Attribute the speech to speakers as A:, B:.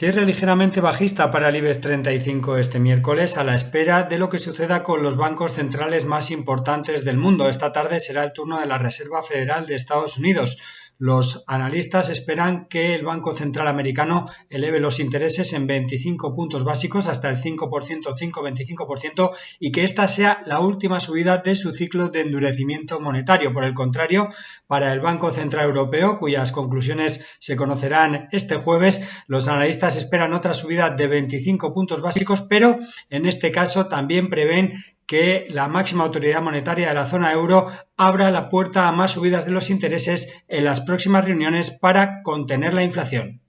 A: Cierre ligeramente bajista para el IBEX 35 este miércoles a la espera de lo que suceda con los bancos centrales más importantes del mundo. Esta tarde será el turno de la Reserva Federal de Estados Unidos. Los analistas esperan que el Banco Central Americano eleve los intereses en 25 puntos básicos hasta el 5%, 5-25% y que esta sea la última subida de su ciclo de endurecimiento monetario. Por el contrario, para el Banco Central Europeo, cuyas conclusiones se conocerán este jueves, los analistas esperan otra subida de 25 puntos básicos, pero en este caso también prevén que la máxima autoridad monetaria de la zona euro abra la puerta a más subidas de los intereses en las próximas reuniones para contener la inflación.